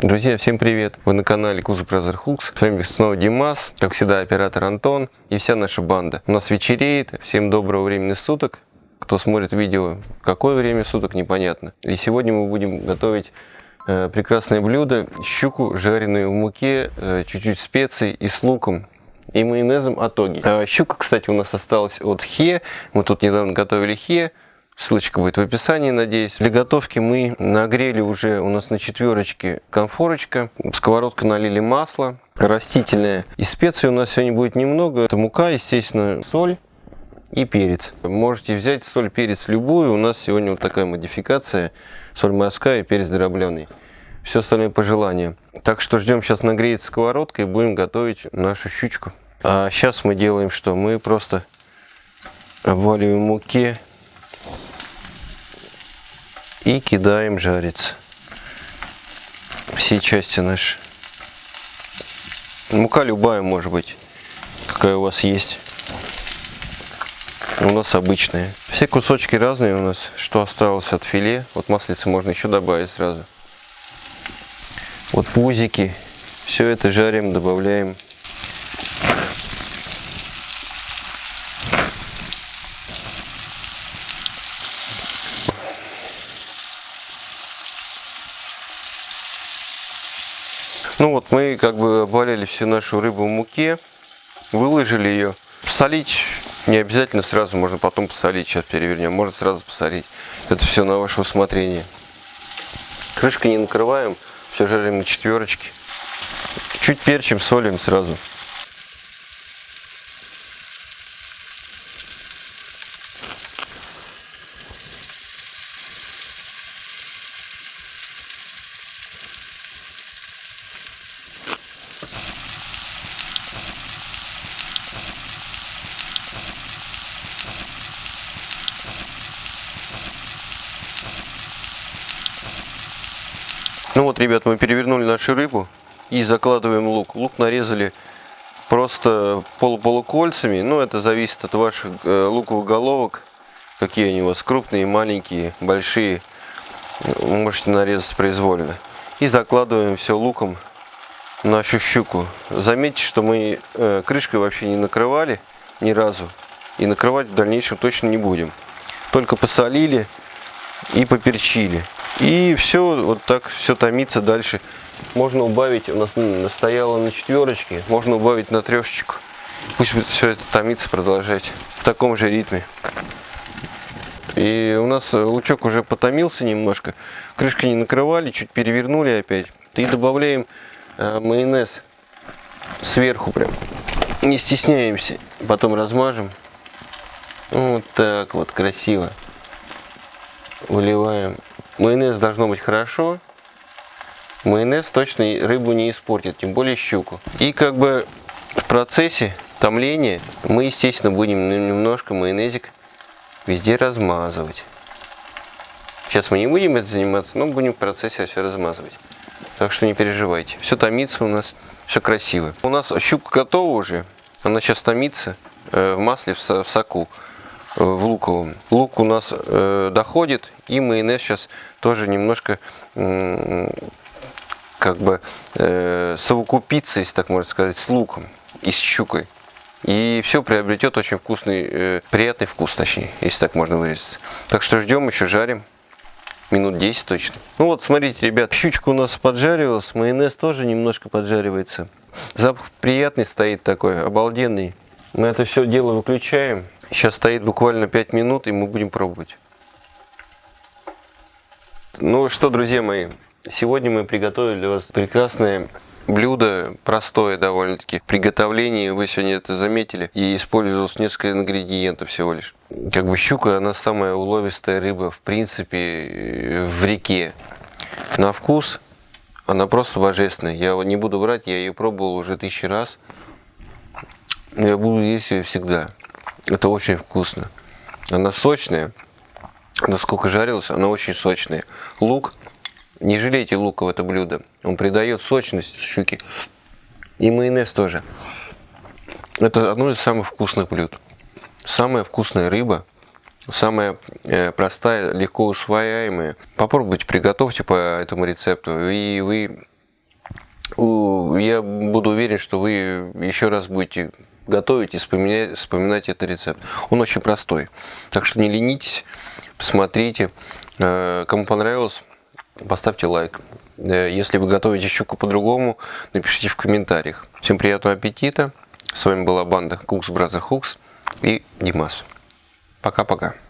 Друзья, всем привет! Вы на канале Кузов Brother Hooks. С вами снова Димас, как всегда оператор Антон и вся наша банда. У нас вечереет, всем доброго времени суток. Кто смотрит видео, какое время суток, непонятно. И сегодня мы будем готовить э, прекрасное блюдо. Щуку, жареную в муке, э, чуть-чуть э, специй и с луком и майонезом в итоге. А щука, кстати, у нас осталась от Хе. Мы тут недавно готовили Хе. Ссылочка будет в описании, надеюсь. Для готовки мы нагрели уже у нас на четверочке конфорочка. В сковородку налили масло растительное. И специй у нас сегодня будет немного. Это мука, естественно, соль и перец. Можете взять соль, перец любую. У нас сегодня вот такая модификация. Соль морская и перец дробленый. Все остальное по желанию. Так что ждем сейчас нагреется сковородка и будем готовить нашу щучку. А сейчас мы делаем что? Мы просто обваливаем муке и кидаем жариться. Все части наши. Мука любая может быть, какая у вас есть. У нас обычная. Все кусочки разные у нас, что осталось от филе. Вот маслица можно еще добавить сразу. Вот пузики. Все это жарим, добавляем Ну вот мы как бы обваляли всю нашу рыбу в муке, выложили ее. Солить не обязательно сразу, можно потом посолить, сейчас перевернем, можно сразу посолить. Это все на ваше усмотрение. Крышкой не накрываем, все жарим на четверочке. Чуть перчим, солим сразу. Ну вот, ребят, мы перевернули нашу рыбу и закладываем лук. Лук нарезали просто полуполукольцами. Ну, это зависит от ваших э, луковых головок. Какие они у вас, крупные, маленькие, большие. Можете нарезать произвольно. И закладываем все луком нашу щуку. Заметьте, что мы э, крышкой вообще не накрывали ни разу. И накрывать в дальнейшем точно не будем. Только посолили и поперчили. И все, вот так все томится дальше. Можно убавить, у нас стояло на четверочке, можно убавить на трешечку. Пусть все это томится, продолжать в таком же ритме. И у нас лучок уже потомился немножко. Крышкой не накрывали, чуть перевернули опять. И добавляем э, майонез сверху прям. Не стесняемся. Потом размажем. Вот так вот, красиво. Выливаем Майонез должно быть хорошо. Майонез точно рыбу не испортит, тем более щуку. И как бы в процессе томления мы, естественно, будем немножко майонезик везде размазывать. Сейчас мы не будем это заниматься, но будем в процессе все размазывать. Так что не переживайте. Все томится у нас, все красиво. У нас щука готова уже. Она сейчас томится э, в масле, в соку. Э, в луковом. Лук у нас э, доходит, и майонез сейчас тоже немножко как бы э, совокупится, если так можно сказать, с луком и с щукой. И все приобретет очень вкусный, э, приятный вкус, точнее, если так можно выразиться. Так что ждем, еще жарим. Минут 10 точно. Ну вот, смотрите, ребят, щучка у нас поджаривалась, майонез тоже немножко поджаривается. Запах приятный стоит такой, обалденный. Мы это все дело выключаем. Сейчас стоит буквально 5 минут, и мы будем пробовать. Ну что, друзья мои, сегодня мы приготовили для вас прекрасное блюдо, простое довольно-таки. В приготовлении, вы сегодня это заметили, и использовалось несколько ингредиентов всего лишь. Как бы щука, она самая уловистая рыба, в принципе, в реке. На вкус она просто божественная. Я не буду врать, я ее пробовал уже тысячи раз. Я буду есть ее всегда. Это очень вкусно. Она сочная. Насколько жарилась, она очень сочная. Лук. Не жалейте лука в это блюдо. Он придает сочность щуки. И майонез тоже. Это одно из самых вкусных блюд. Самая вкусная рыба. Самая э, простая, легко усвояемая. Попробуйте, приготовьте по этому рецепту. И вы я буду уверен, что вы еще раз будете готовить и вспоминать, вспоминать этот рецепт. Он очень простой. Так что не ленитесь, смотрите. Э, Кому понравилось, поставьте лайк. Э, Если вы готовите щуку по-другому, напишите в комментариях. Всем приятного аппетита. С вами была банда Cooks Brother Hooks и Димас. Пока-пока.